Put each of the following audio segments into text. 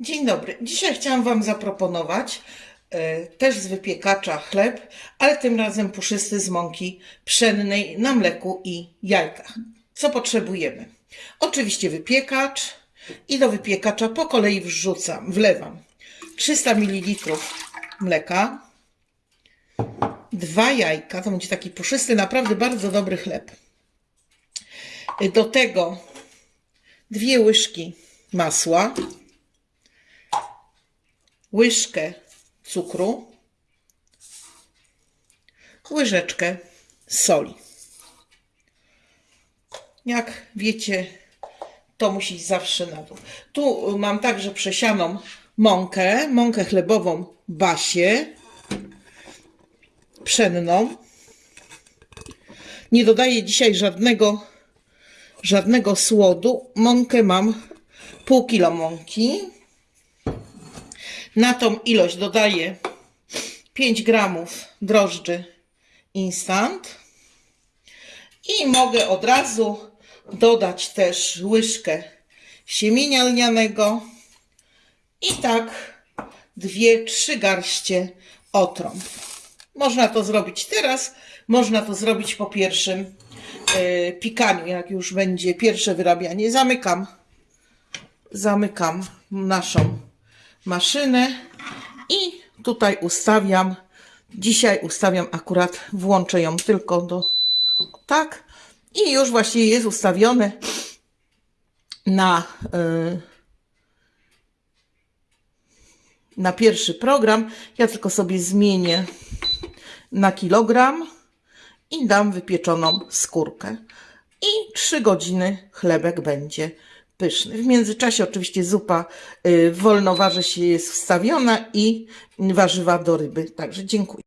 Dzień dobry. Dzisiaj chciałam Wam zaproponować e, też z wypiekacza chleb, ale tym razem puszysty z mąki pszennej na mleku i jajkach. Co potrzebujemy? Oczywiście wypiekacz i do wypiekacza po kolei wrzucam, wlewam 300 ml mleka, dwa jajka, to będzie taki puszysty, naprawdę bardzo dobry chleb. Do tego dwie łyżki masła, łyżkę cukru, łyżeczkę soli. Jak wiecie, to musi iść zawsze na dół. Tu mam także przesianą mąkę, mąkę chlebową Basię, pszenną. Nie dodaję dzisiaj żadnego, żadnego słodu. Mąkę mam pół kilo mąki. Na tą ilość dodaję 5 gramów drożdży instant i mogę od razu dodać też łyżkę siemienia lnianego i tak dwie, trzy garście otrąb. Można to zrobić teraz, można to zrobić po pierwszym e, pikaniu, jak już będzie pierwsze wyrabianie. Zamykam, zamykam naszą maszynę i tutaj ustawiam, dzisiaj ustawiam akurat, włączę ją tylko do, tak i już właściwie jest ustawione na, y, na pierwszy program. Ja tylko sobie zmienię na kilogram i dam wypieczoną skórkę. I 3 godziny chlebek będzie pyszny. W międzyczasie oczywiście zupa y, wolnoważy się jest wstawiona i warzywa do ryby. Także dziękuję.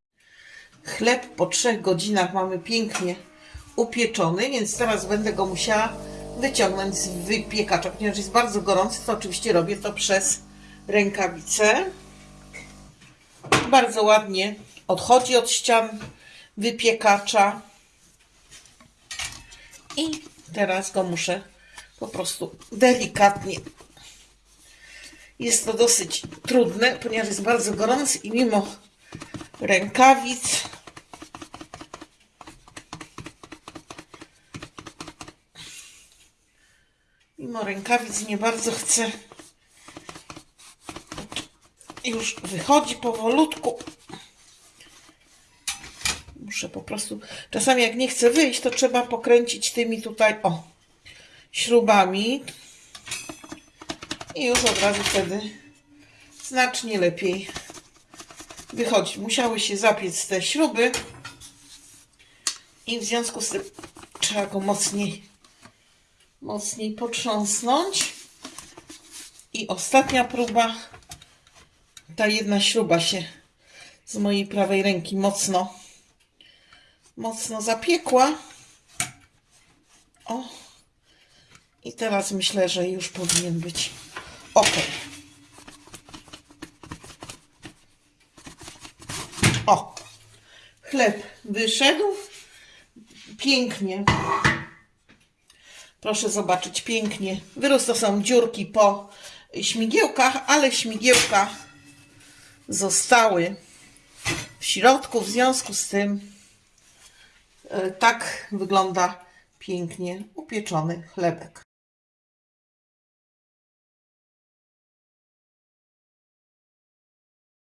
Chleb po 3 godzinach mamy pięknie upieczony, więc teraz będę go musiała wyciągnąć z wypiekacza. Ponieważ jest bardzo gorący, to oczywiście robię to przez rękawicę. Bardzo ładnie odchodzi od ścian wypiekacza. I teraz go muszę po prostu delikatnie. Jest to dosyć trudne, ponieważ jest bardzo gorący i mimo rękawic mimo rękawic nie bardzo chcę. Już wychodzi powolutku. Muszę po prostu czasami jak nie chcę wyjść to trzeba pokręcić tymi tutaj o śrubami. I już od razu wtedy znacznie lepiej wychodzi. Musiały się zapiec te śruby. I w związku z tym trzeba go mocniej mocniej potrząsnąć. I ostatnia próba. Ta jedna śruba się z mojej prawej ręki mocno mocno zapiekła. O i teraz myślę, że już powinien być ok. O, chleb wyszedł. Pięknie. Proszę zobaczyć, pięknie. Wyrósł to są dziurki po śmigiełkach, ale śmigiełka zostały w środku. W związku z tym e, tak wygląda pięknie upieczony chlebek.